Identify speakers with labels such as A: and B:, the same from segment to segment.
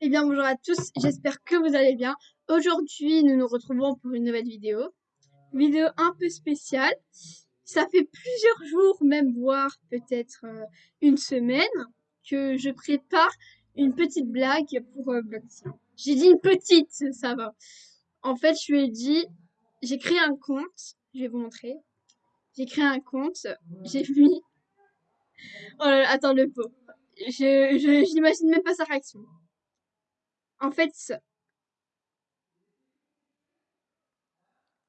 A: Eh bien, bonjour à tous, j'espère que vous allez bien. Aujourd'hui, nous nous retrouvons pour une nouvelle vidéo. Vidéo un peu spéciale. Ça fait plusieurs jours, même voire peut-être euh, une semaine, que je prépare une petite blague pour euh, J'ai dit une petite, ça va. En fait, je lui ai dit, j'ai créé un compte, je vais vous montrer. J'ai créé un compte, j'ai mis... Oh là là, attends le pot. Je, j'imagine même pas sa réaction. En fait,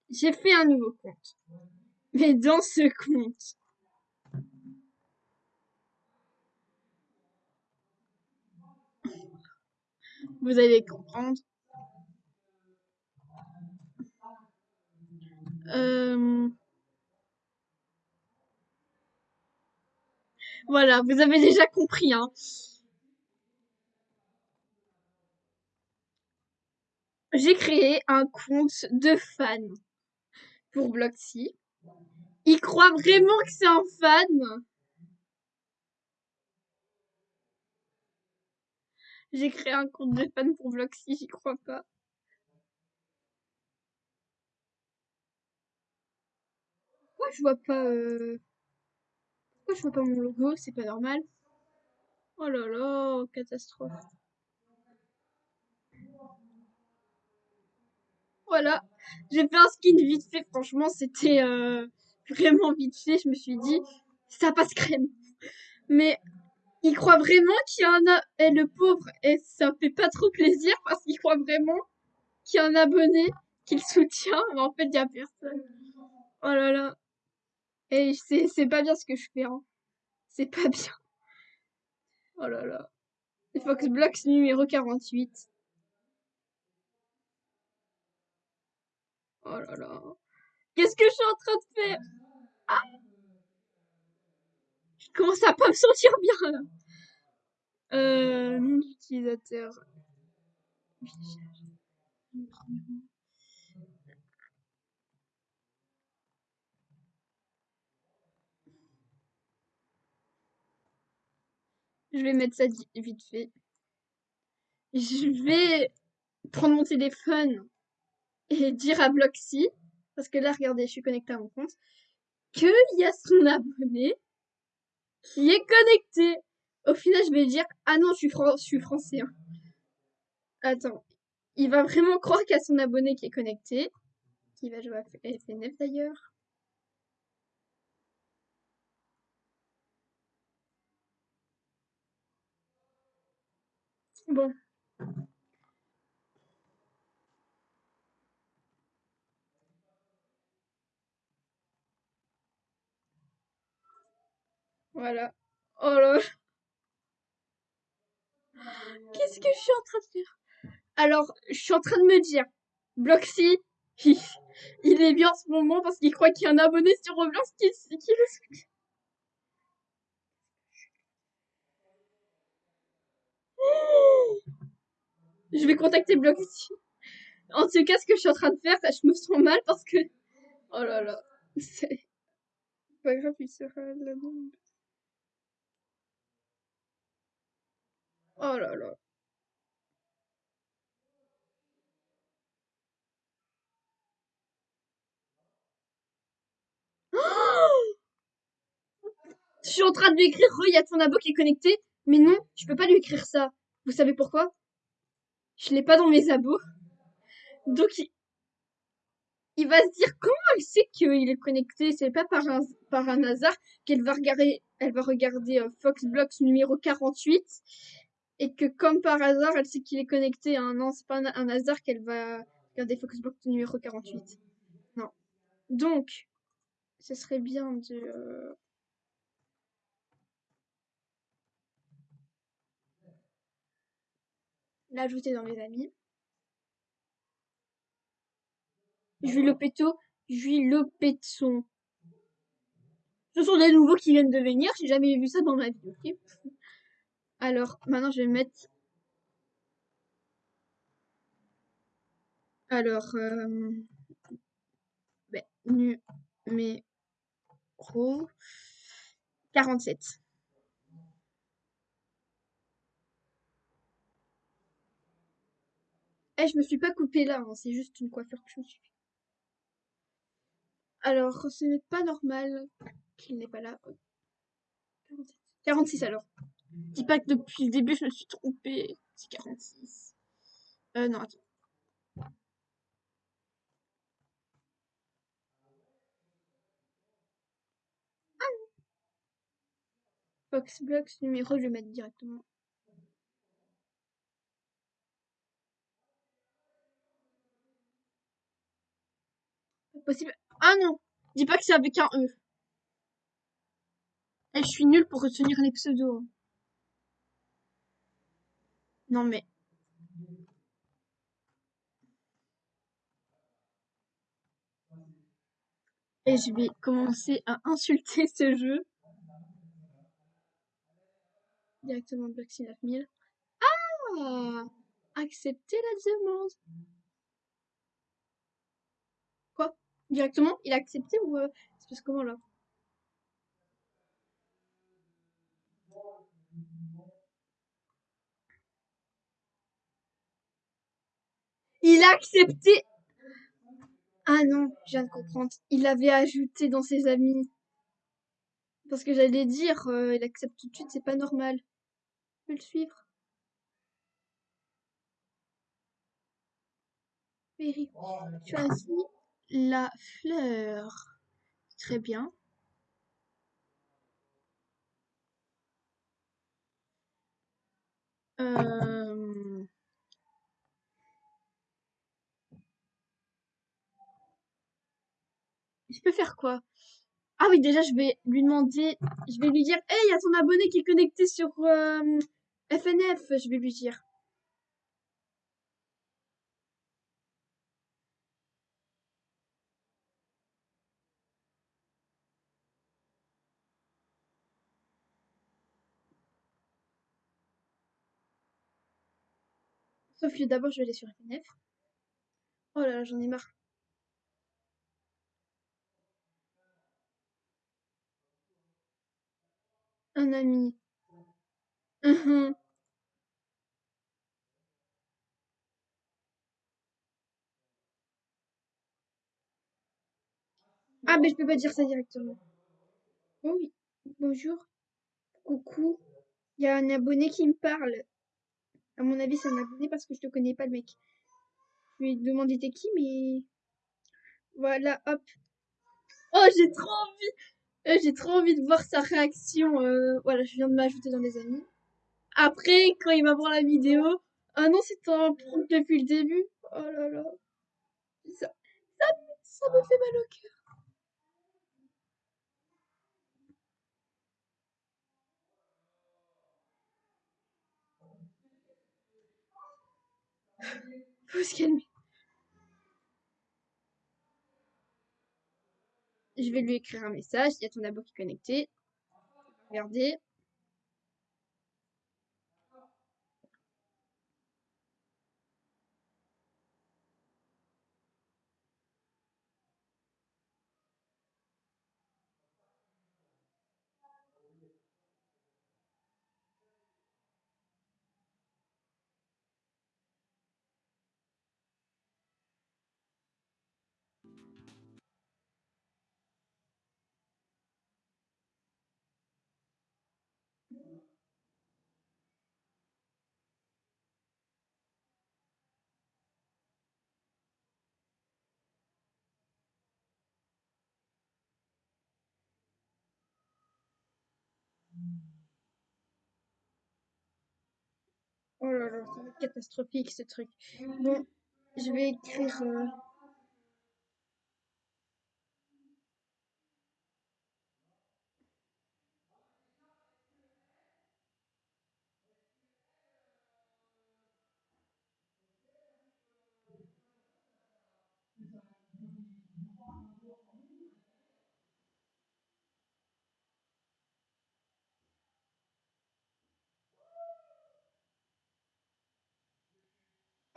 A: j'ai fait un nouveau compte. Mais dans ce compte, vous allez comprendre. Euh... Voilà, vous avez déjà compris, hein. J'ai créé un compte de fans pour Bloxy. Il croit vraiment que c'est un fan. J'ai créé un compte de fan pour Bloxy, j'y crois pas. Pourquoi je vois pas... Euh... Pourquoi je vois pas mon logo? C'est pas normal. Oh là là, catastrophe. Voilà. J'ai fait un skin vite fait. Franchement, c'était euh, vraiment vite fait. Je me suis dit, ça passe crème. Mais il croit vraiment qu'il y en a. Et le pauvre, et ça fait pas trop plaisir parce qu'il croit vraiment qu'il y a un abonné qu'il soutient. Mais en fait, il y a personne. Oh là là. Et c'est pas bien ce que je fais. Hein. C'est pas bien. Oh là là. Fox Blocks numéro 48. Oh là là. Qu'est-ce que je suis en train de faire? Ah Je commence à pas me sentir bien là. Euh, nom d'utilisateur. Je vais mettre ça vite fait. Je vais prendre mon téléphone et dire à Bloxy, parce que là, regardez, je suis connectée à mon compte, qu'il y a son abonné qui est connecté. Au final, je vais dire, ah non, je suis, je suis français. Hein. Attends, il va vraiment croire qu'il y a son abonné qui est connecté, qui va jouer à FNF d'ailleurs. Bon. Voilà. Oh là Qu'est-ce que je suis en train de faire? Alors, je suis en train de me dire, Bloxy, il, est bien en ce moment parce qu'il croit qu'il y a un abonné sur Roblox qui, qui Je vais contacter Bloxy. En tout cas, ce que je suis en train de faire, je me sens mal parce que... Oh là là. C'est pas grave, il sera la bombe. Oh là là. Je suis en train de lui écrire, il y a ton abo qui est connecté. Mais non, je peux pas lui écrire ça. Vous savez pourquoi? Je l'ai pas dans mes abos. Donc, il... va se dire comment elle sait qu'il est connecté? C'est pas par un, hasard qu'elle va regarder, elle va regarder euh, Foxblocks numéro 48 et que comme par hasard, elle sait qu'il est connecté. Hein. Non, c'est pas un, hasard qu'elle va regarder Foxblock numéro 48. Non. Donc, ce serait bien de... Euh, l'ajouter dans les amis. Jules Péto, Jules Péton. Ce sont des nouveaux qui viennent de venir, j'ai jamais vu ça dans ma vie, ok? Alors, maintenant, je vais mettre... Alors, euh... Ben, numéro 47. Eh, je me suis pas coupée là, hein, c'est juste une coiffure que je me suis. Alors, ce n'est pas normal qu'il n'est pas là. 46 alors. Dis pas que depuis le début je me suis trompée. C'est 46. Euh, non, attends. Foxblocks numéro, je vais mettre directement. Pas possible. Ah non Dis pas que c'est avec un E. Eh, je suis nulle pour retenir les pseudos. Non mais... Et je vais commencer à insulter ce jeu. Directement Bloxy 9000. Ah Accepter la demande. Quoi? Directement? Il a accepté ou euh, c'est parce comment là? Il a accepté Ah non, je viens de comprendre. Il avait ajouté dans ses amis. Parce que j'allais dire, euh, il accepte tout de suite, c'est pas normal. Je peux le suivre. Choisis la fleur. Très bien. Euh... Je peux faire quoi? Ah oui, déjà, je vais lui demander... Je vais lui dire, hey, il y a ton abonné qui est connecté sur euh, FNF. Je vais lui dire. Sauf que d'abord, je vais aller sur FNF. Oh là là, j'en ai marre. Un ami. Uhum. Ah, mais je peux pas dire ça directement. Oh oui, bonjour. Coucou. Il y a un abonné qui me parle. À mon avis, c'est un abonné parce que je te connais pas, le mec. Je lui ai demandé t'es qui, mais... Voilà, hop. Oh, j'ai trop envie euh, J'ai trop envie de voir sa réaction. Euh, voilà, je viens de m'ajouter dans les amis. Après, quand il va voir la vidéo... Ah non, c'était un prank depuis le début. Oh là là. Ça, ça, ça me fait mal au cœur. Faut se calmer. Je vais lui écrire un message. Il y a ton abo qui est connecté. Regardez. Oh là là, c'est catastrophique ce truc. Bon, je vais écrire. Euh...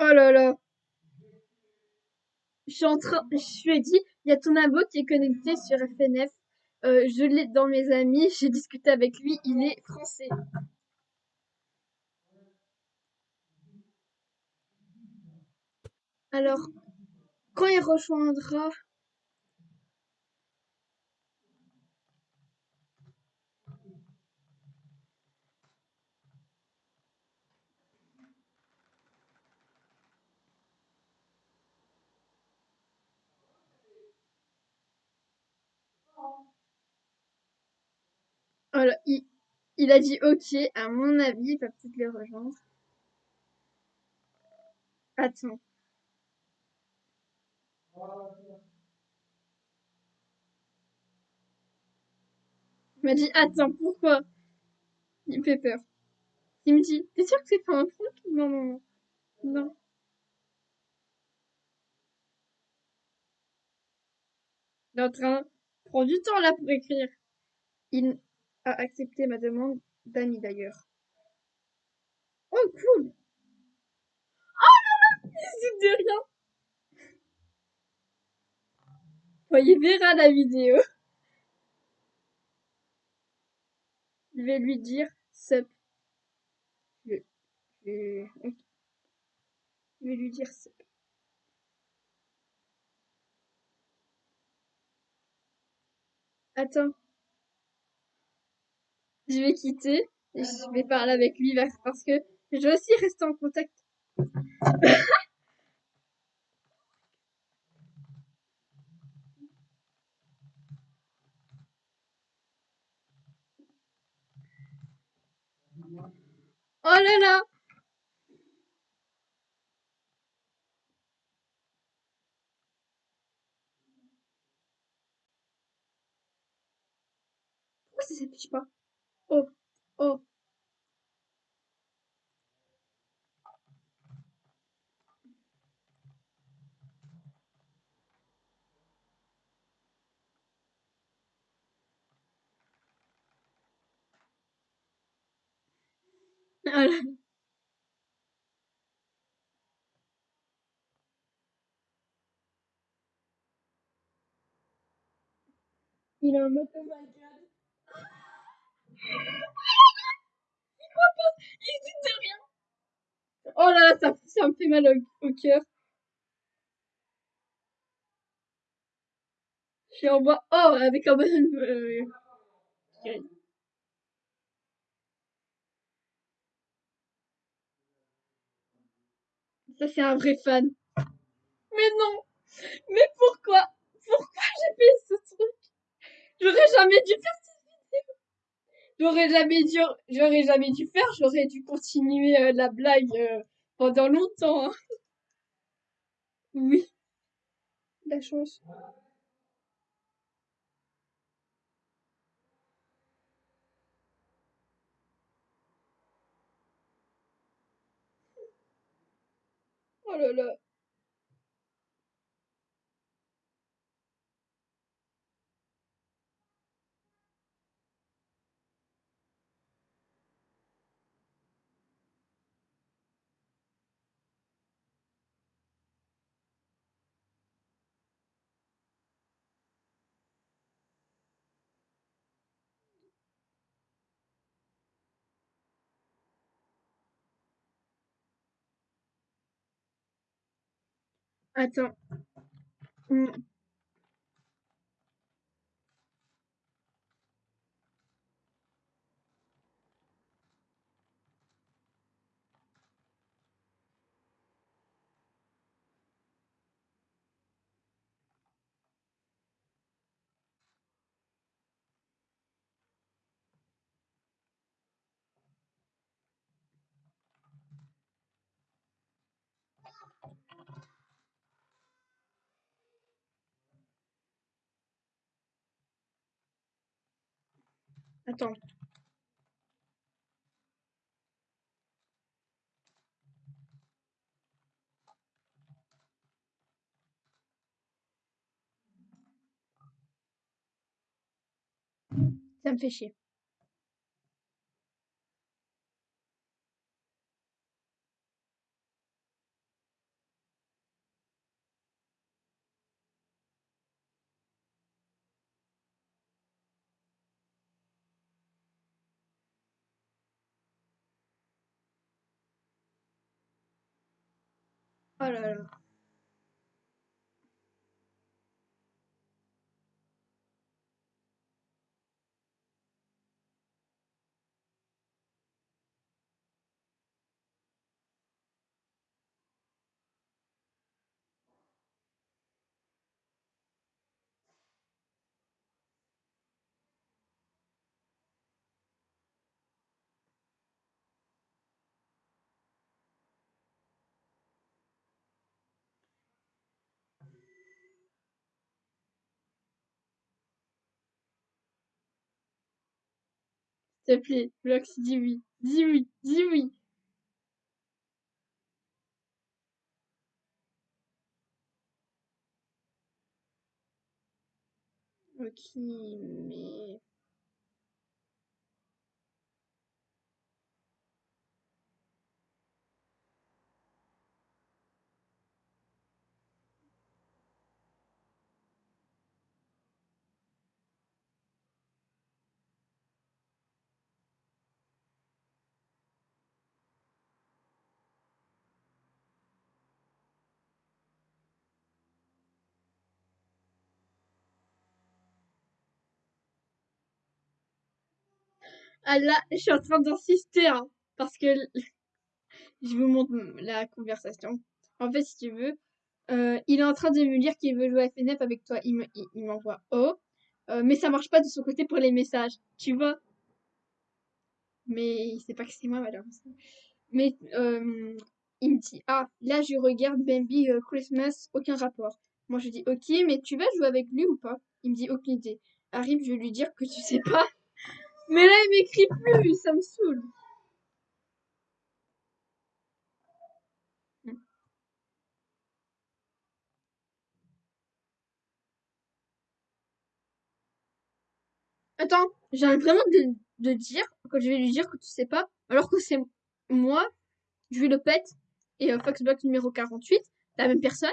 A: Oh là là. Je suis en train, je lui ai dit, il y a ton abo qui est connecté sur FNF. Euh, je l'ai dans mes amis, j'ai discuté avec lui, il est français. Alors, quand il rejoindra Il, a dit OK, à mon avis, il va peut-être les rejoindre. Attends. Il m'a dit attends, pourquoi? Il me fait peur. Il me dit, t'es sûr que c'est pas un truc? Non, non, non. Non. Il est en train, prend du temps là pour écrire. Il a accepté ma demande d'amis d'ailleurs. Oh, cool! Oh là! N'hésite de rien! Il verra la vidéo. Je vais lui dire sup. Je, je, je vais lui dire sup. Attends. Je vais quitter et je vais parler avec lui parce que je veux aussi rester en contact. Oh là là! Pourquoi ça s'affiche pas? Oh, oh. Ah là. Il est en mode oh my god. Il croit il dit de rien. Oh là là, ça, me fait mal au, cœur. Je suis en bas. Oh, avec un bon. Euh, ça, c'est un vrai fan. Mais non! Mais pourquoi? Pourquoi j'ai fait ce truc? J'aurais jamais dû faire. J'aurais jamais dû, j'aurais jamais dû faire, j'aurais dû continuer euh, la blague euh, pendant longtemps. Hein. Oui. La chance. Oh là là. Attends. Hmm. Attends. Ça me fait chier. Oh te plaît, Blox, dis oui. Dis oui, dis oui. Ok, mais... Ah là, je suis en train d'insister, hein, parce que je vous montre la conversation. En fait, si tu veux, euh, il est en train de me dire qu'il veut jouer à FNF avec toi. Il m'envoie Oh, euh, mais ça marche pas de son côté pour les messages, tu vois. Mais il sait pas que c'est moi, malheureusement. Mais euh, il me dit Ah, là je regarde Bambi Christmas, aucun rapport. Moi je dis Ok, mais tu vas jouer avec lui ou pas? Il me dit Aucune idée. Arrive, je vais lui dire que tu sais pas. Mais là, il m'écrit plus, ça me saoule. Attends, j'ai vraiment de, dire, quand je vais lui dire que tu sais pas, alors que c'est moi, le pète, et euh, Foxbox numéro 48, la même personne.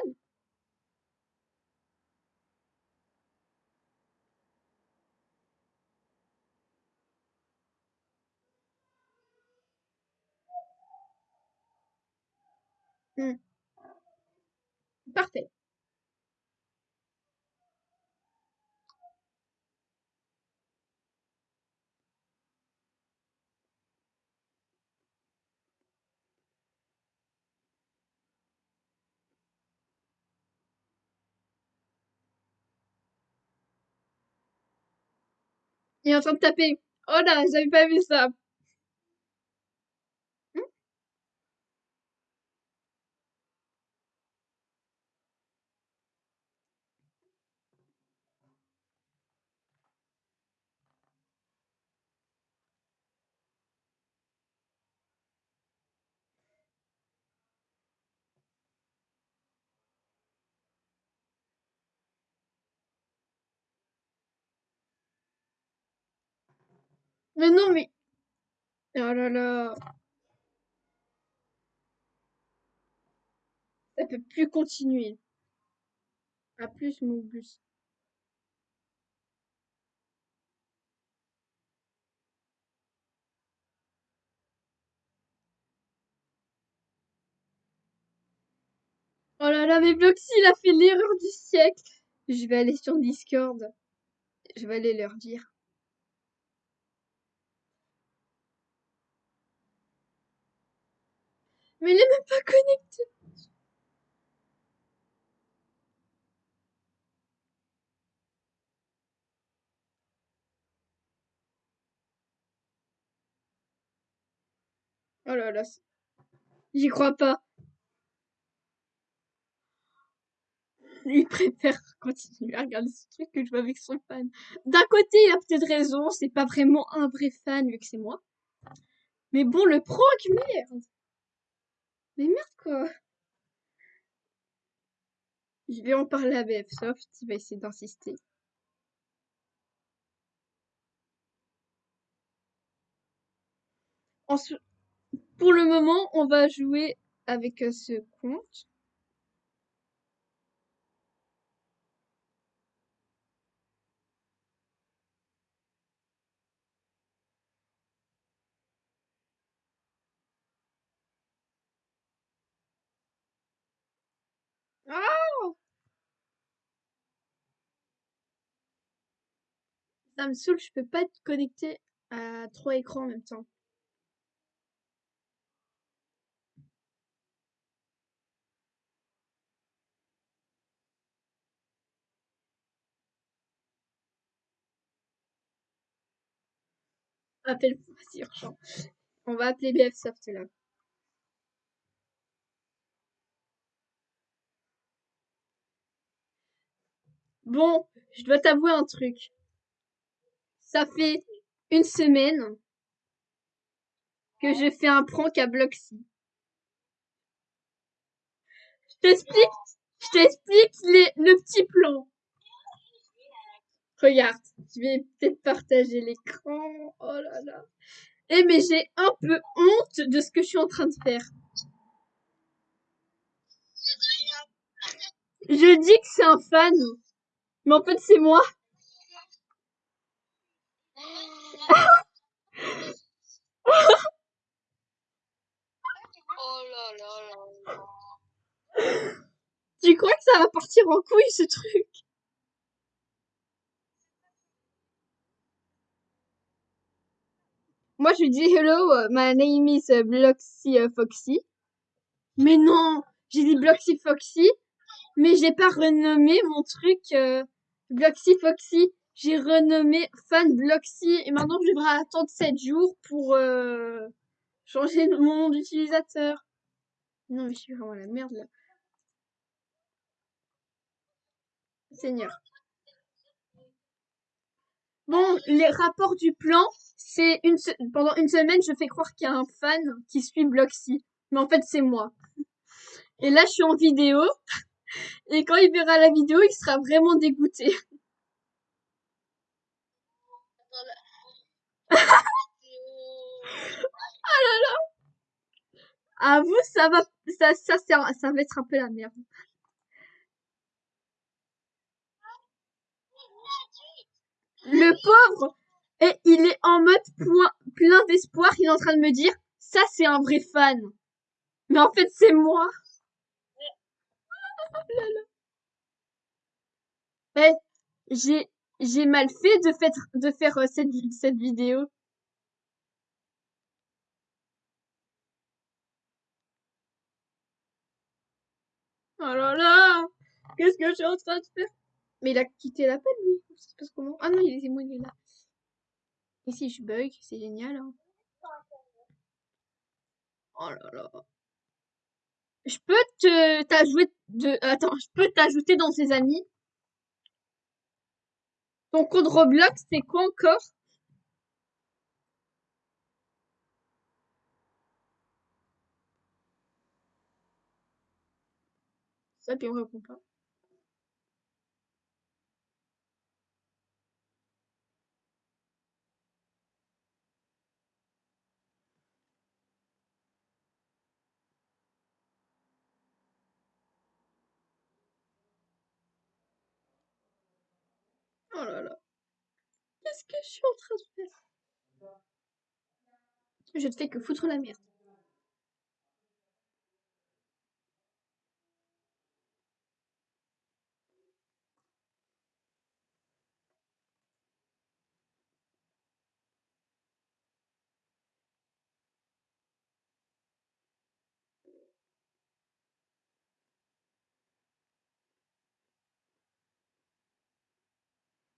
A: Hmm. Parfait. Il est en train de taper. Oh là, j'avais pas vu ça. Mais non, mais... Oh là là. Ça peut plus continuer. À plus, mon bus. Oh là là, mais Bloxy, il a fait l'erreur du siècle. Je vais aller sur Discord. Je vais aller leur dire. Mais il est même pas connecté. Oh là là. J'y crois pas. Il préfère continuer à regarder ce truc que jouer avec son fan. D'un côté, il a peut-être raison, c'est pas vraiment un vrai fan vu que c'est moi. Mais bon, le proc, merde. Mais merde quoi. Je vais en parler à BFSoft, il va essayer d'insister. Pour le moment, on va jouer avec euh, ce compte. Oh Ça me saoule, je peux pas être connecté à trois écrans en même temps. Appelle-moi, urgent. On va appeler BFSoft là. Bon, je dois t'avouer un truc. Ça fait une semaine que je fais un prank à Bloxy. Je t'explique, je t'explique le petit plan. Regarde, je vais peut-être partager l'écran. Oh là là. Eh mais j'ai un peu honte de ce que je suis en train de faire. Je dis que c'est un fan. Mais en fait, c'est moi.
B: Oh.
A: Tu crois que ça va partir en couille, ce truc? Moi, je dis hello, uh, my name is uh, Bloxy uh, Foxy. Mais non, j'ai dit Bloxy Foxy, mais j'ai pas renommé mon truc euh, Bloxy Foxy. J'ai renommé Fan Bloxy et maintenant je devrais attendre 7 jours pour euh, changer mon nom d'utilisateur. Non, mais je suis vraiment la merde là. Seigneur. Bon, les rapports du plan, c'est une pendant une semaine, je fais croire qu'il y a un fan qui suit Bloxy, mais en fait c'est moi. Et là, je suis en vidéo, et quand il verra la vidéo, il sera vraiment dégoûté. À vous, ça va, ça, ça, ça va être un peu la merde. Le pauvre, et il est en mode point- plein d'espoir, il est en train de me dire, ça c'est un vrai fan. Mais en fait, c'est moi. Eh, j'ai, j'ai mal fait de faire, de faire euh, cette, cette vidéo. Oh là là! Qu'est-ce que je suis en train de faire? Mais il a quitté l'appel, lui. Ça se passe comment? Ah non, il est, moi, il est là. Et si je bug, c'est génial, hein. Oh là là. Je peux te, t'ajouter de, attends, je peux t'ajouter dans ses amis? Ton code Roblox, c'est quoi encore? Ça, puis on répond pas. Oh là là. Qu'est-ce que je suis en train de faire? Je te fais que foutre la merde.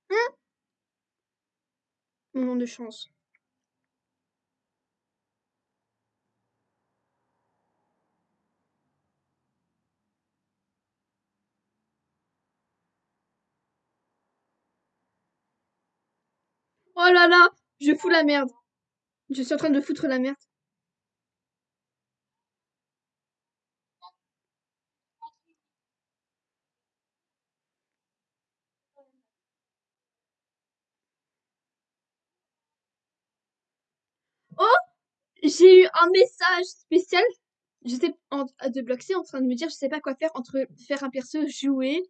A: Hein? Mon de chance. Oh là là, je fous la merde. Je suis en train de foutre la merde. Oh, j'ai eu un message spécial. J'étais en, de Bloxy en train de me dire, je sais pas quoi faire entre faire un perso, jouer.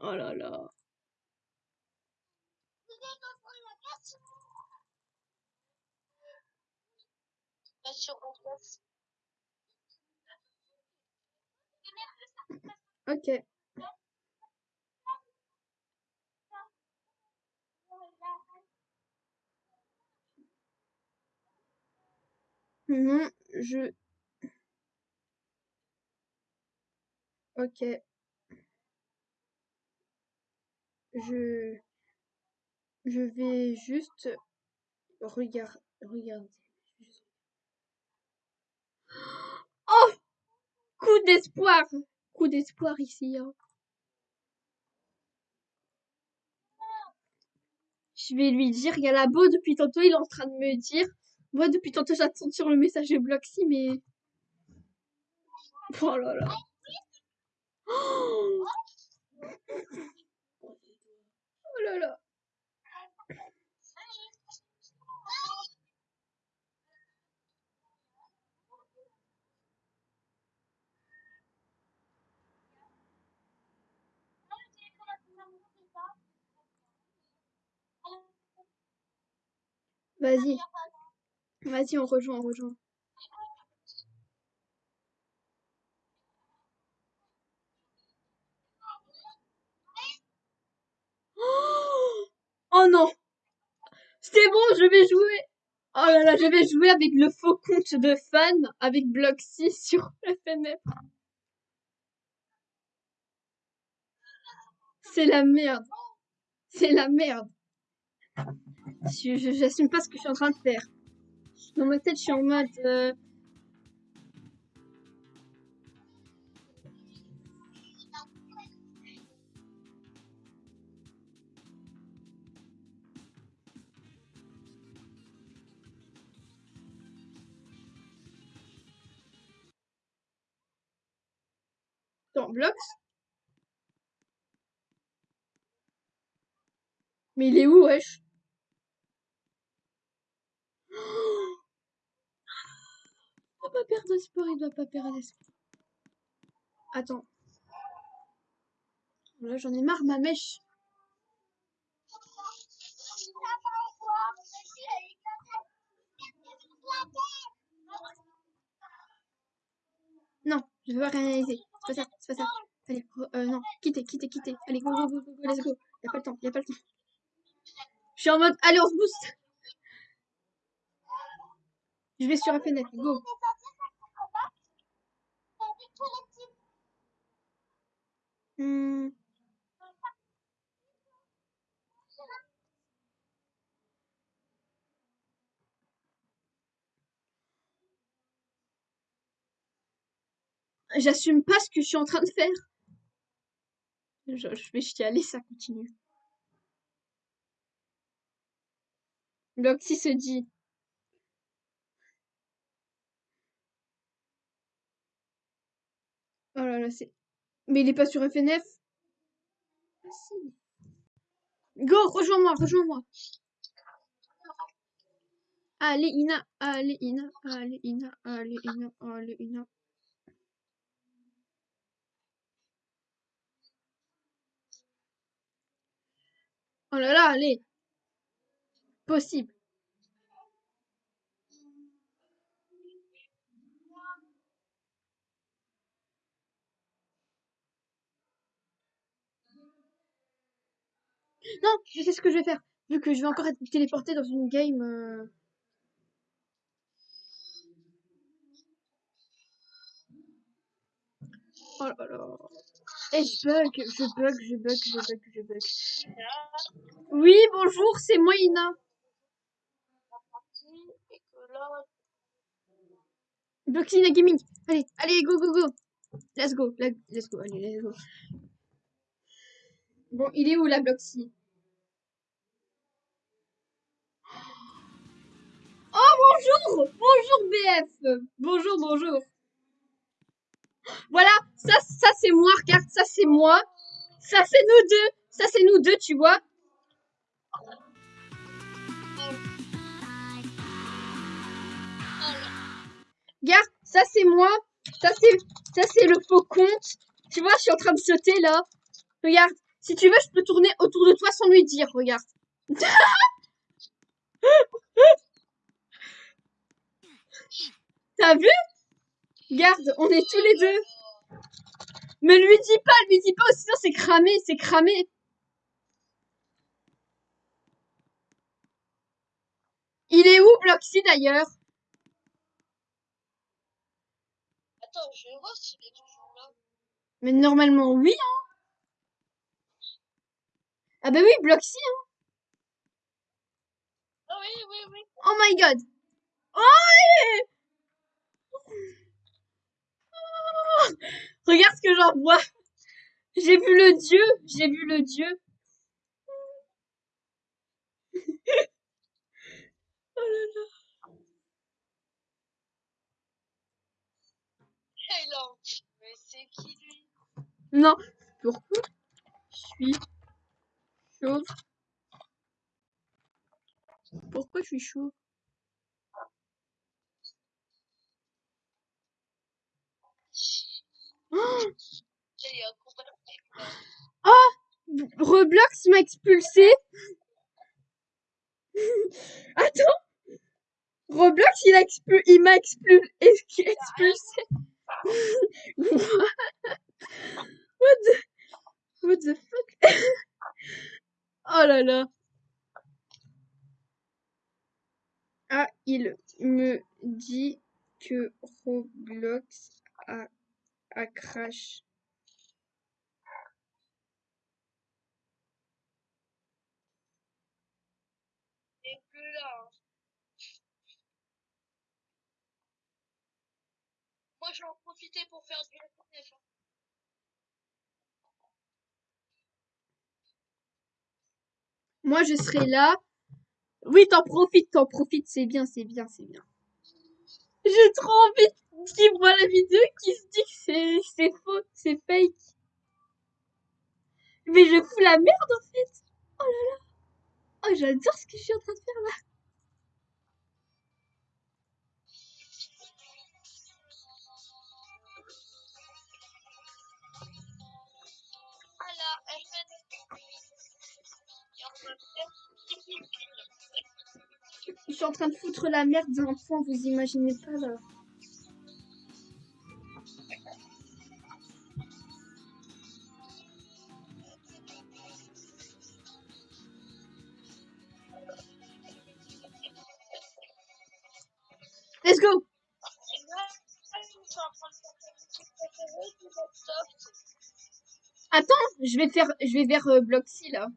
A: Oh là là. Ok. Mhm, je. Ok. Je. Je vais juste regarder. Regarder. Oh! Coup d'espoir! Coup d'espoir ici. hein. Je vais lui dire, il y a la beau depuis tantôt, il est en train de me dire, Moi, depuis tantôt, j'attends sur le message de Bloxy, mais... Oh là là. Oh, oh là là. Vas-y. Vas-y, on rejoint, on rejoint. Oh non C'est bon, je vais jouer Oh là là, je vais jouer avec le faux compte de fan avec Bloxy sur FNF. C'est la merde. C'est la merde. J'assume pas ce que je suis en train de faire. Dans ma tête, je suis en mode... Euh... Dans Blox. Mais il est où, wesh Il il doit pas perdre espoir. Attends. Là, j'en ai marre, ma mèche. Non, je veux pas réaliser. C'est pas ça, c'est pas ça. Allez, euh, non, quittez, quittez, quittez. Allez, go, go, go, go, let's go. Y a pas le temps, y a pas le temps. Je suis en mode, allez, on se booste. Je vais sur la fenêtre, go. Hmm. J'assume pas ce que je suis en train de faire. Je, vais chialer, ça continue. Bloxy se dit. Oh là là, c'est... Mais il est pas sur FNF ah, si. Go, rejoins-moi, rejoins-moi. Allez, Ina, allez, Ina, allez, Ina, allez, Ina, allez, Ina. Oh là là, allez. Possible. Non, je sais ce que je vais faire. Vu que je vais encore être téléporté dans une game... Euh... Oh là là. Et je bug, je bug, je bug, je bug, je bug. Oui, bonjour, c'est moi Ina. Bloxina Gaming. Allez, allez, go, go, go. Let's go, let's go, allez, let's go. Bon, il est où la Bloxy Oh, bonjour Bonjour BF Bonjour, bonjour Voilà, ça, ça c'est moi, regarde, ça c'est moi. Ça c'est nous deux. Ça c'est nous deux, tu vois. Regarde, ça c'est moi. Ça c'est ça c'est le faux compte. Tu vois, je suis en train de sauter là. Regarde, si tu veux, je peux tourner autour de toi sans lui dire, regarde. T'as vu? Regarde, on est tous les deux. Mais lui dis pas, lui dis pas, sinon c'est cramé, c'est cramé. Il est où Bloxy d'ailleurs?
B: Attends, je vais voir s'il est toujours là.
A: Mais normalement oui, hein. Ah bah oui, Bloxy, hein.
B: Oh oui, oui, oui.
A: Oh my god. Oh, Regarde ce que j'en vois. J'ai vu le dieu. J'ai vu le dieu. oh là là.
B: Mais c'est qui lui?
A: Non, pourquoi je suis chauve? Pourquoi je suis chauve? Oh Roblox m'a expulsé. Attends. Roblox, il expu- il m'a expul- ex- expulsé. What the, what the fuck? oh là là. Ah, il me dit que Roblox a, a crash.
B: est plus là. hein. Moi, je vais en profiter pour faire du FNF.
A: Moi, je serai là. Oui, t'en profites, t'en profites, c'est bien, c'est bien, c'est bien. J'ai trop envie qu'il voit la vidéo qui se dit que c'est, faux, c'est fake. Mais je fous la merde en fait. Oh là là. Oh, j'adore ce que je suis en train de faire là. Je suis en train de foutre la merde d'un point, vous imaginez pas là. Attends, je vais faire, je vais vers euh, Bloxy là.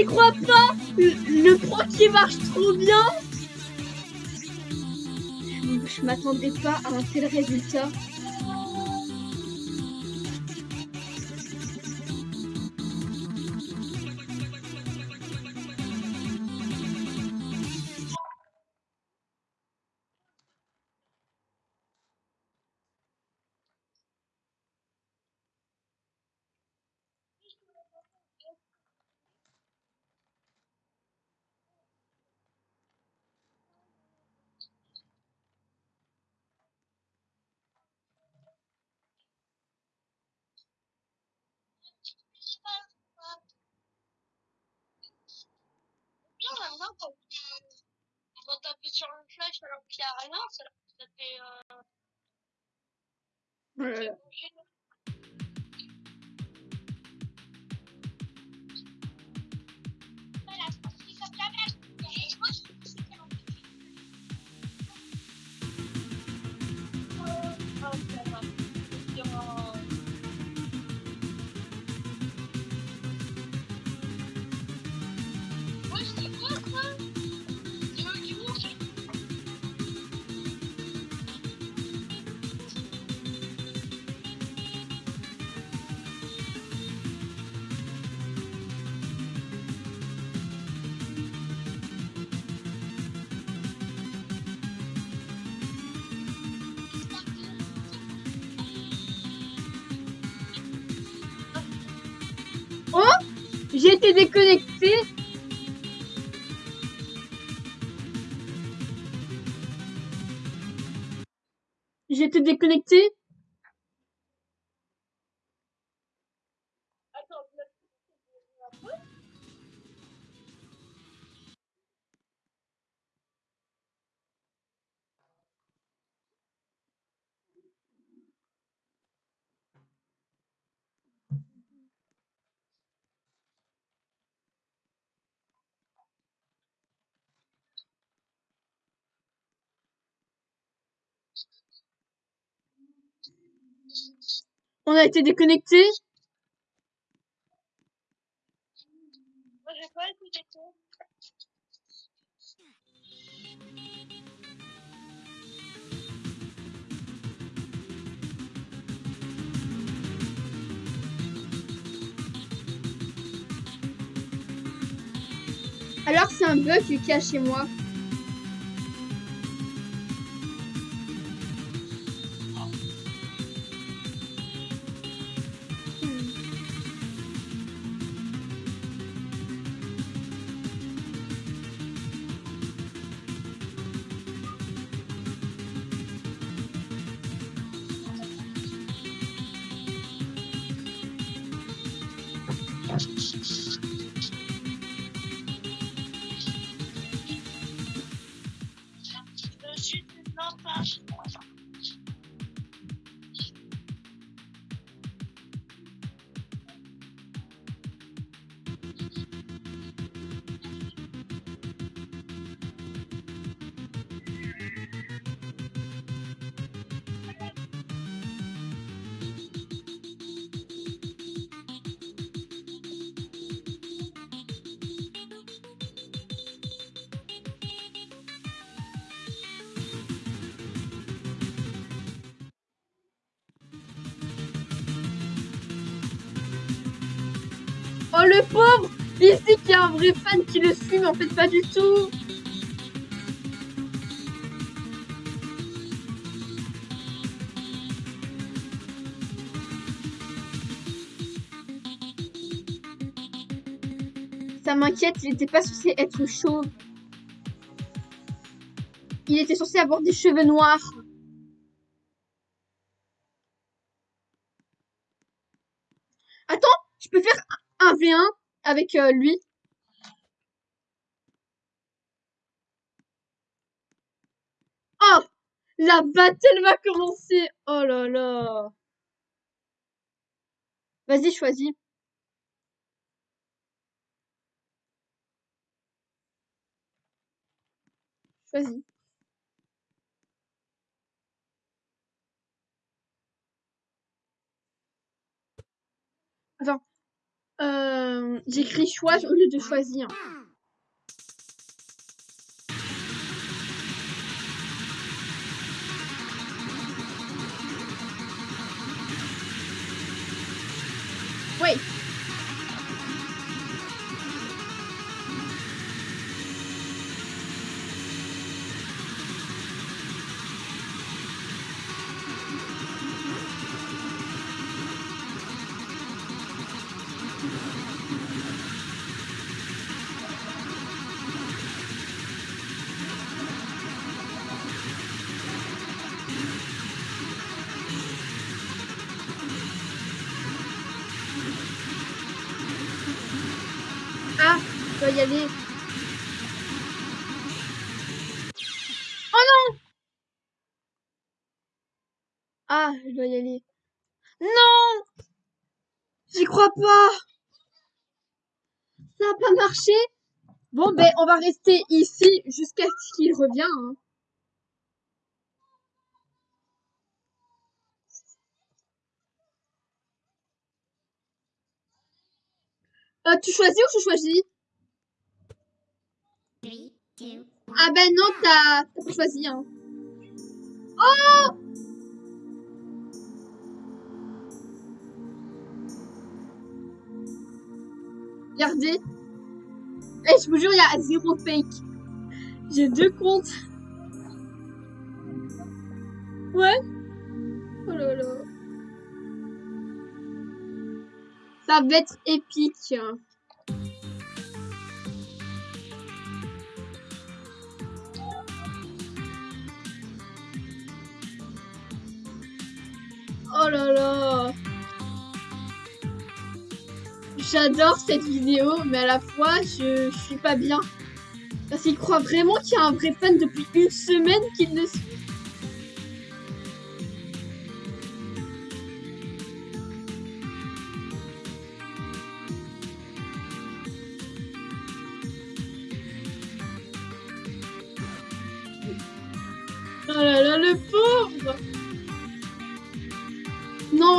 A: J'y crois pas. Le, le pro qui marche trop bien. Je, m'attendais pas à un tel résultat. J'ai été déconnecté. On a été déconnecté.
B: Moi, j'ai pas été déco.
A: Alors c'est un bug a chez moi. masks. Pauvre Il dit qu'il y a un vrai fan qui le suit, mais en fait pas du tout. Ça m'inquiète, il n'était pas censé être chauve. Il était censé avoir des cheveux noirs. Attends, je peux faire un V1 lui. Oh La battle va commencer Oh là là Vas-y. Choisis. Attends. Euh, J'écris au lieu de choisir. Y aller. Oh non Ah, je dois y aller. Non J'y crois pas Ça n'a pas marché Bon, ben, on va rester ici jusqu'à ce qu'il revienne. hein. Euh, tu choisis ou je choisis? Ah ben non, t'as choisi. Hein. Oh Regardez. Et je vous jure, il y a zéro fake. J'ai deux comptes. Ouais. Oh là là. Ça va être épique. J'adore cette vidéo, mais à la fois, je, suis pas bien. Parce qu'il croit vraiment qu'il y a un vrai fan depuis une semaine qu'il le suit.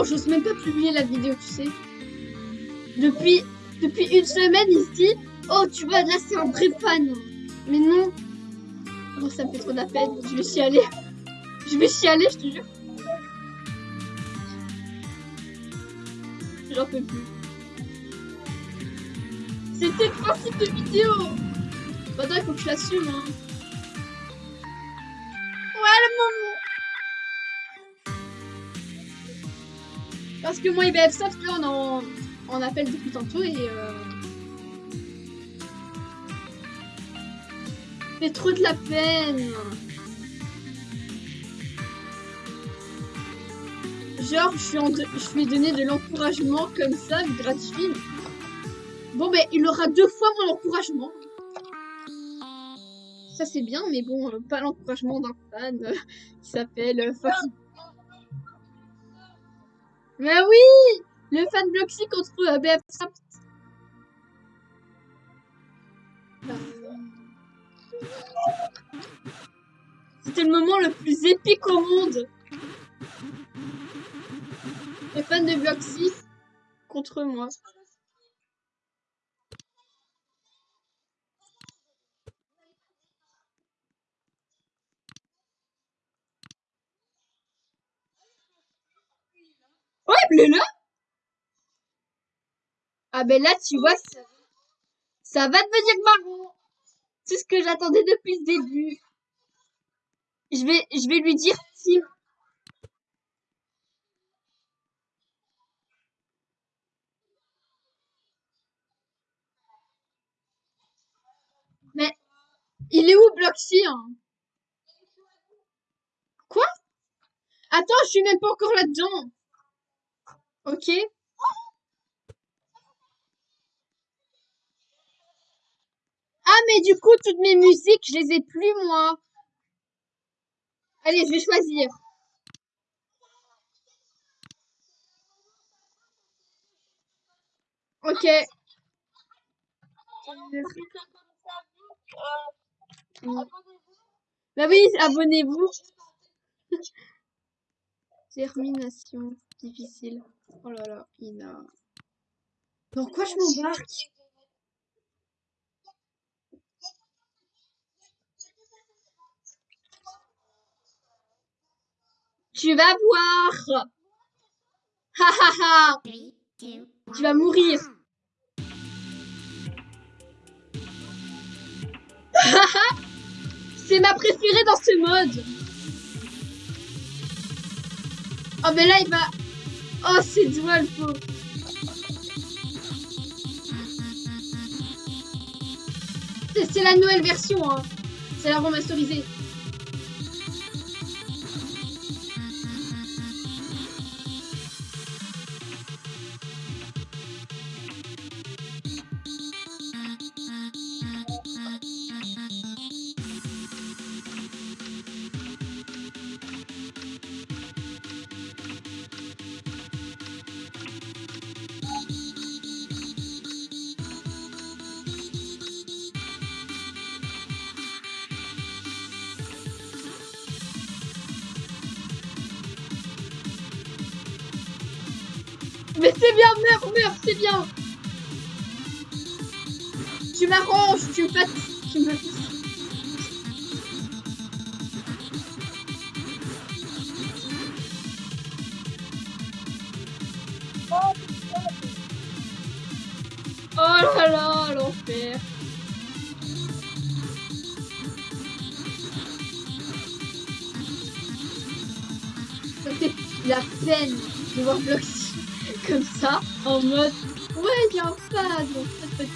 A: Non, j'ose même pas publier la vidéo, tu sais. Depuis, depuis une semaine, il se dit Oh, tu vois, là, c'est un vrai fan. Mais non. Oh, ça me fait trop de la peine. Je vais chialer. Je vais chialer, je te jure. J'en peux plus. C'était le principe de vidéo. Maintenant, il faut que je l'assume. Hein. Parce que moi, IBF Soft, là, on en, on appelle depuis tantôt et... Euh... trop de la peine. Genre, je, suis en je lui ai donné de l'encouragement comme ça, me gratifie. Bon, ben, il aura deux fois mon encouragement. Ça, c'est bien, mais bon, euh, pas l'encouragement d'un fan euh, qui s'appelle euh. Mais oui Le fan Bloxy contre euh, BF Soft. C'était le moment le plus épique au monde. Les fans de Bloxy contre moi. Ouais, bleu là Ah ben là, tu vois, ça, ça va devenir marron. C'est ce que j'attendais depuis le début. Je vais, je vais lui dire si... Mais il est où Bloxy hein? Quoi? Attends, je suis même pas encore là-dedans. Ok. Ah, mais du coup, toutes mes musiques, je les ai plus, moi. Allez, je vais choisir. Ok. Bah oui, abonnez-vous. Termination difficile. Oh là là, Ina. Pourquoi je m'embarque? Tu vas voir. Ha ha ha. Tu vas mourir. C'est ma préférée dans ce mode. Oh mais là il va... Oh c'est le faux. C'est la nouvelle version, hein. C'est la remasterisée. Meurs, c'est bien. Tu m'arranges, tu me fatigues, tu me Oh là là, l'enfer. Ça fait la peine de voir Bloxy comme ça, en mode Ouais, il y a un fan. donc pas du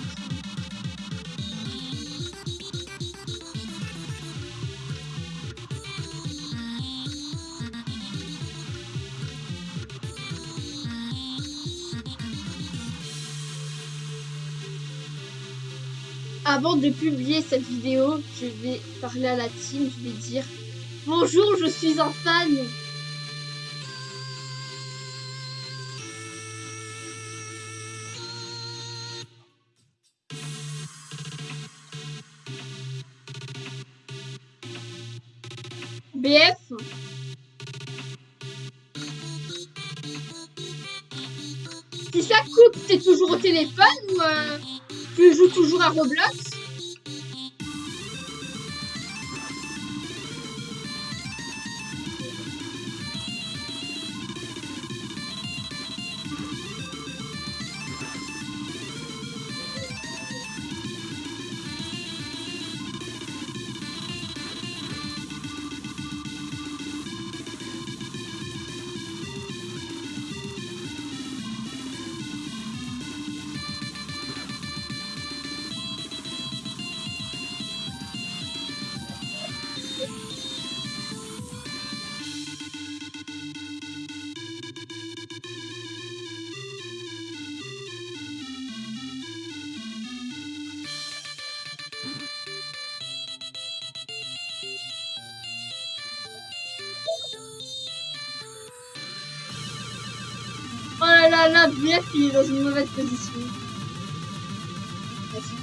A: Avant de publier cette vidéo, je vais parler à la team, je vais dire Bonjour, je suis un fan à Roblox là là il est dans une mauvaise position. Vas-y.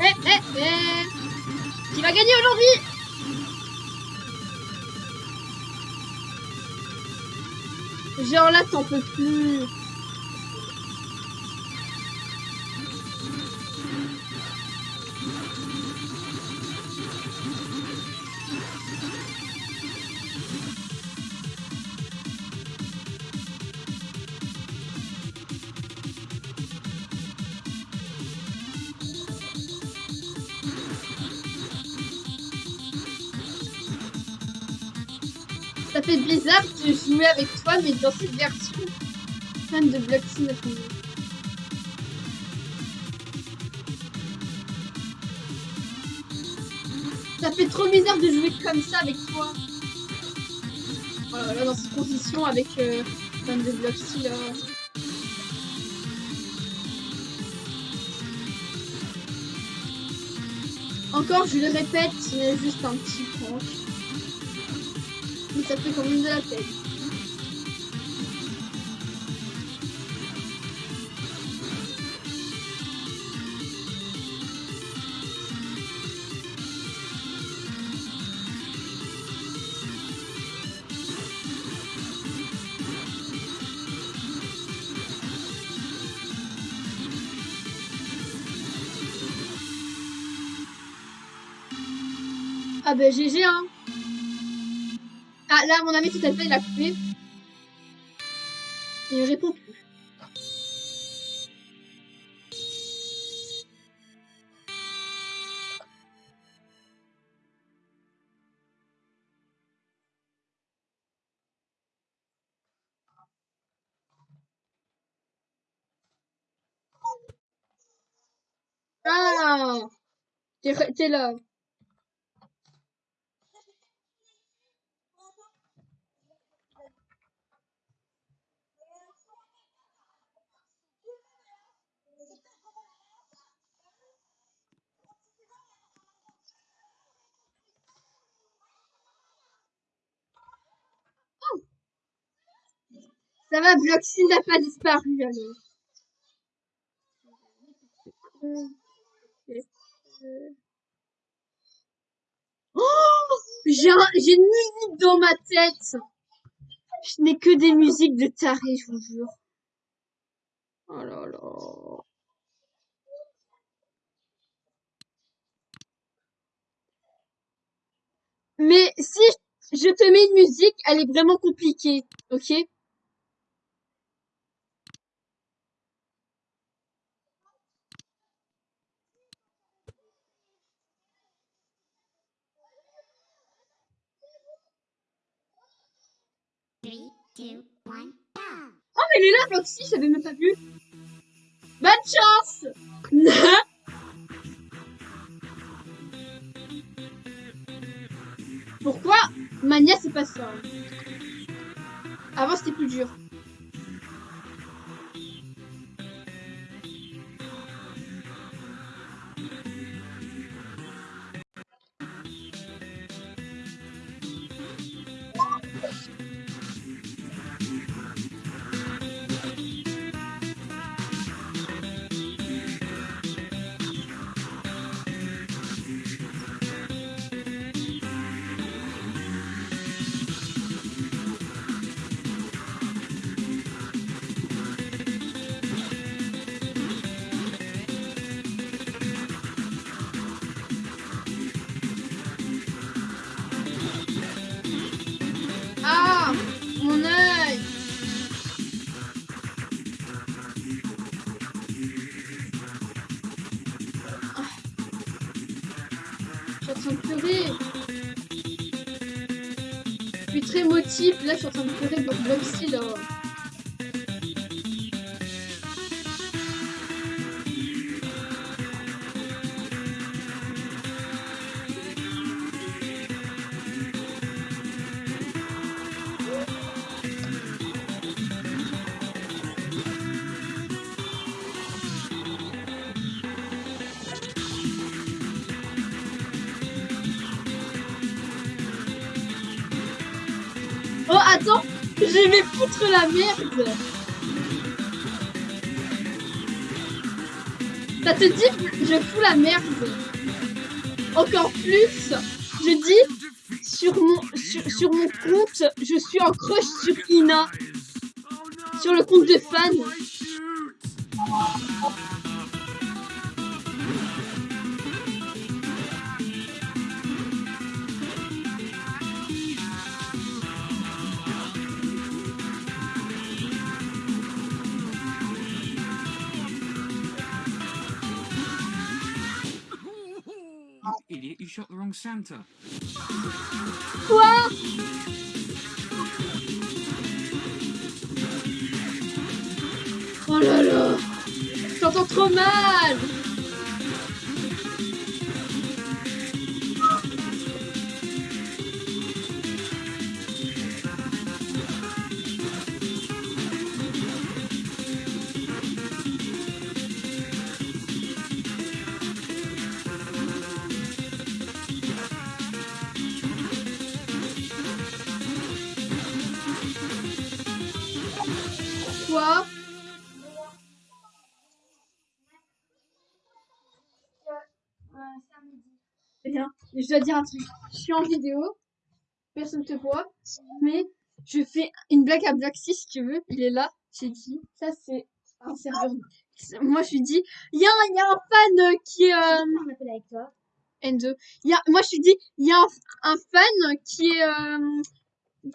A: Eh, eh, eh Qui va gagner aujourd'hui? Genre là, t'en peux plus. Avec toi, mais dans cette version, fan de Bloxy Ça fait trop bizarre de jouer comme ça avec toi. Voilà, là, dans cette condition avec euh, fan de là. Encore, je le répète, c'est juste un petit prank. Mais ça fait quand même de la peine. GG hein Ah là mon ami tout à fait il a coupé. Il ne répond plus. Ah t'es là. Ça va, Bloxy n'a pas disparu alors. Oh J'ai un- j'ai une musique dans ma tête. Je n'ai que des musiques de taré, je vous jure. Oh là là. Mais si je te mets une musique, elle est vraiment compliquée, ok? Oh, mais elle est là, Roxy, j'avais même pas vu. Bonne chance Pourquoi Mania, c'est pas ça. Avant, c'était plus dur. Là, je suis en train de pleurer pour Bloxy, là. La merde. Ça te dit Je fous la merde? Encore plus Je dis sur mon, sur, sur mon compte, je suis en crush
C: Santa.
A: Dois dire un truc. Je suis en vidéo. Personne te voit. Mais je fais une blague à Blacksy si tu veux. Il est là. J'ai dit. Ça, c'est un serveur. Moi, je lui dis. Il y a, un- il y a un fan qui est. euh,
D: avec toi.
A: N2. Il y a, moi, je lui dis. Il y a un, un fan qui est. euh,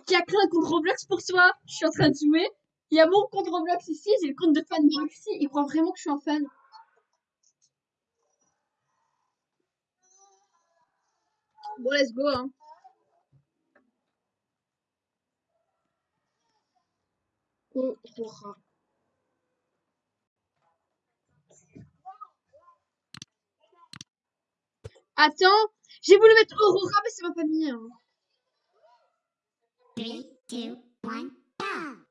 A: qui a créé un compte Roblox pour toi. Je suis en train de jouer. Il y a mon compte Roblox ici. J'ai le compte de fan Blacksy. Il croit vraiment que je suis un fan. Bon, let's go, hein. Aurora. Attends, j'ai voulu mettre Aurora, mais c'est ma famille. Hein.
D: Three, two, one, go!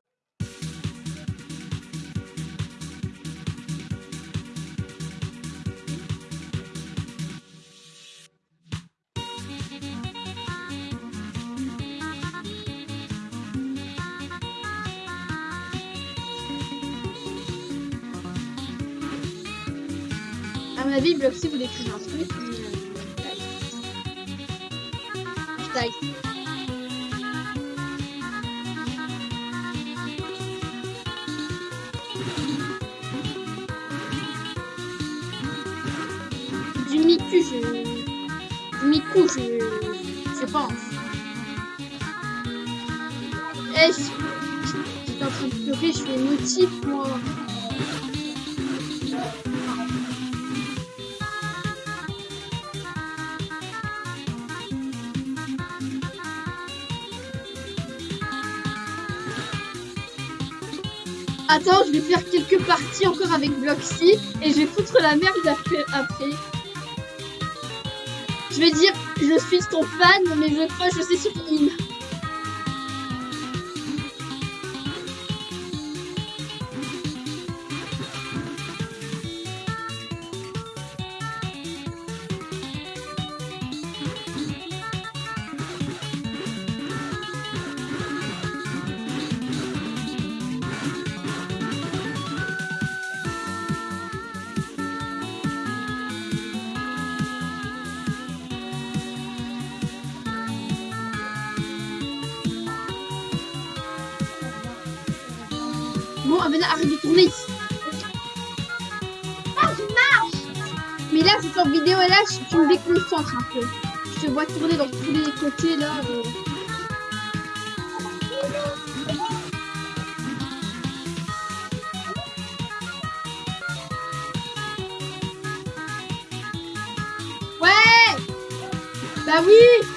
A: Avis, Bloxy voulait écrire un truc. mais, euh, Je Miku, je. Du Miku, je. Je pense. Eh, je- j'étais en train de pleurer, je suis émotif, moi. Attends, je vais faire quelques parties encore avec Bloxy et je vais foutre la merde après. après. Je vais dire, je suis ton fan, mais je crois que je sais sur In. Me déconcentres un peu. Je te vois tourner dans tous les côtés là. euh. Ouais Bah Oui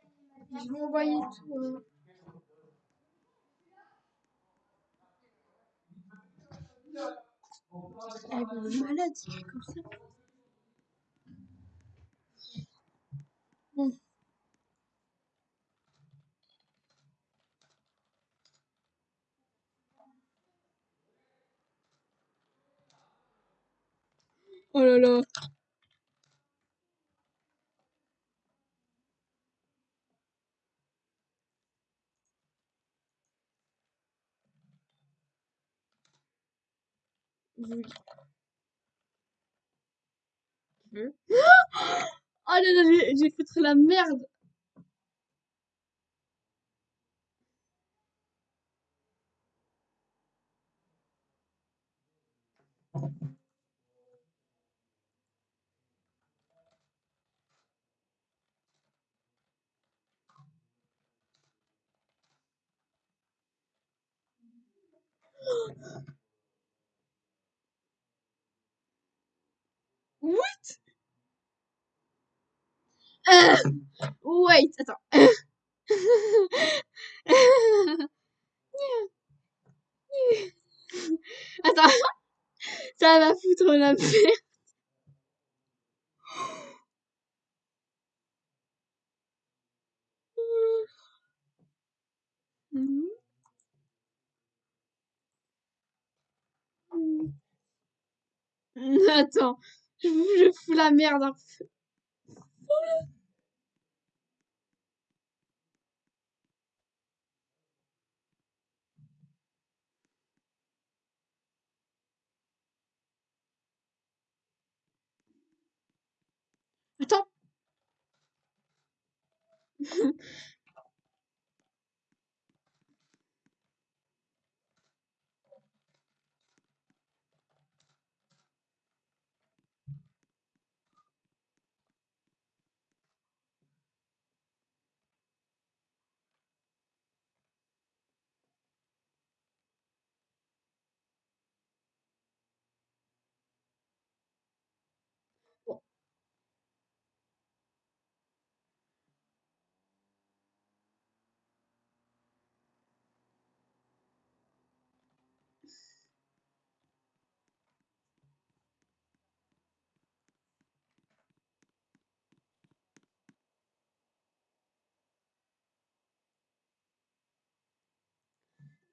A: Je vais envoyer tout. euh. Malade, fais comme ça. Oh là là. Oui. Veux? Oh là là, j'ai foutu la merde. What? Euh, wait, attends. Attends. Ça va foutre la merde. Attends. Je, je fous la merde peu. Attends.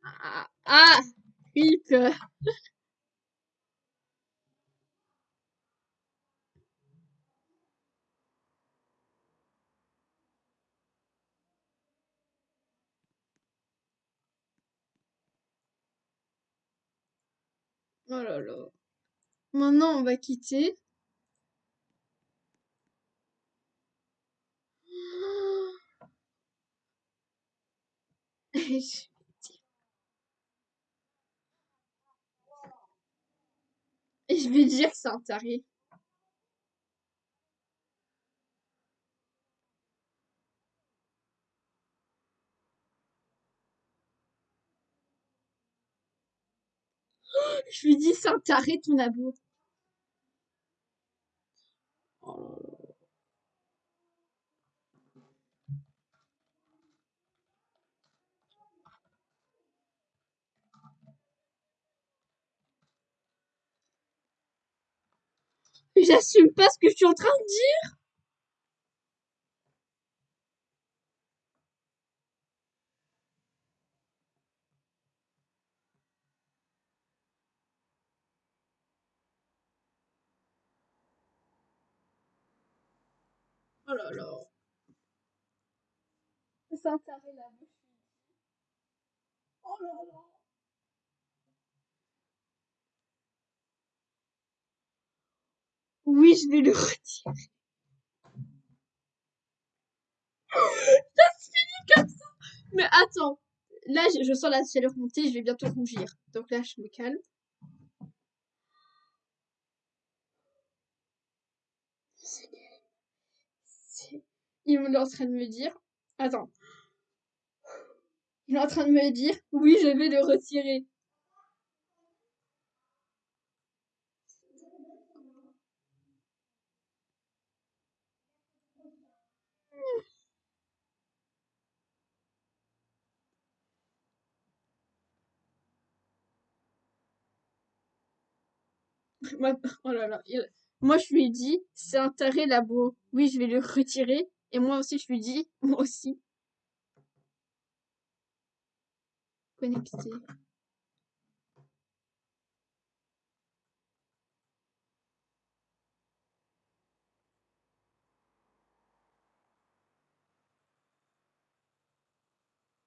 A: Ah, ah, Philippe. Oh là là. Maintenant, on va quitter. Et je vais dire, c'est un taré. Je lui dis, c'est un taré ton amour. J'assume pas ce que je suis en train de dire. Oh là là. C'est un taré bouche. Oh là là. Oui, je vais le retirer. Ça se finit comme ça. Mais attends. Là, je, sens la chaleur monter, je vais bientôt rougir. Donc là, je me calme. Il est en train de me dire. Attends. Il est en train de me dire. Oui, je vais le retirer. Oh là là. Moi, je lui ai dit, c'est un taré labo. Oui, je vais le retirer. Et moi aussi, je lui dis, moi aussi. Connecté.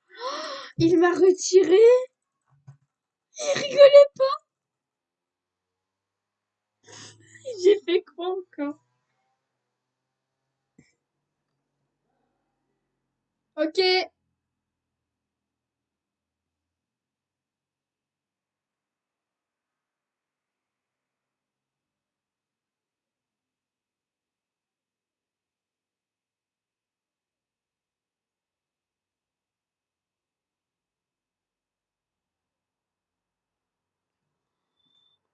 A: Il m'a retiré. Il rigolait pas. J'ai fait quoi encore? Ok.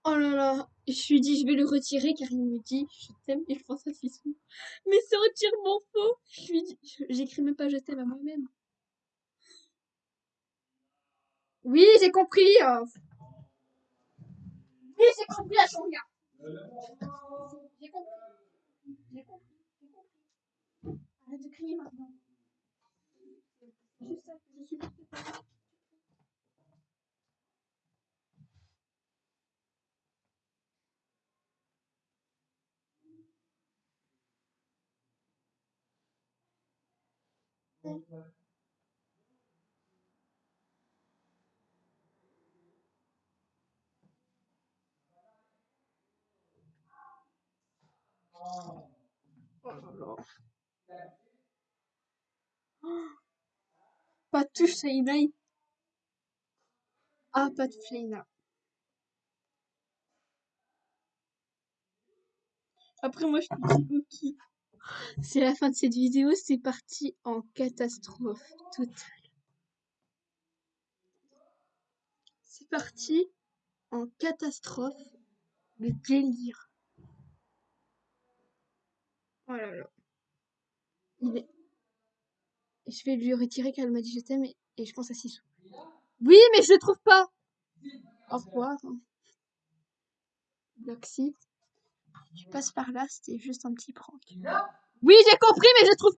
A: Oh là là. Je lui dis, je vais le retirer car il me dit, je t'aime et je pense à Fissou. Mais c'est entièrement faux. Je lui dis, j'écris même pas je t'aime à moi-même. Oui, j'ai compris. euh. Oui, j'ai compris la changa. J'ai compris. J'ai compris. J'ai compris. Arrête de crier maintenant. Je suis pas Oh. Pas de touche, Saïna. Ah, pas de Saïna. Après, moi, je dis, ok. C'est la fin de cette vidéo. C'est parti en catastrophe totale. C'est parti en catastrophe de délire. Oh là là. Il est... Je vais lui retirer car elle m'a dit je t'aime et, je pense à Sissou. Oui, mais je le trouve pas. Au revoir. Bloxy. Tu passes par là, c'était juste un petit prank. Oui, j'ai compris, mais je trouve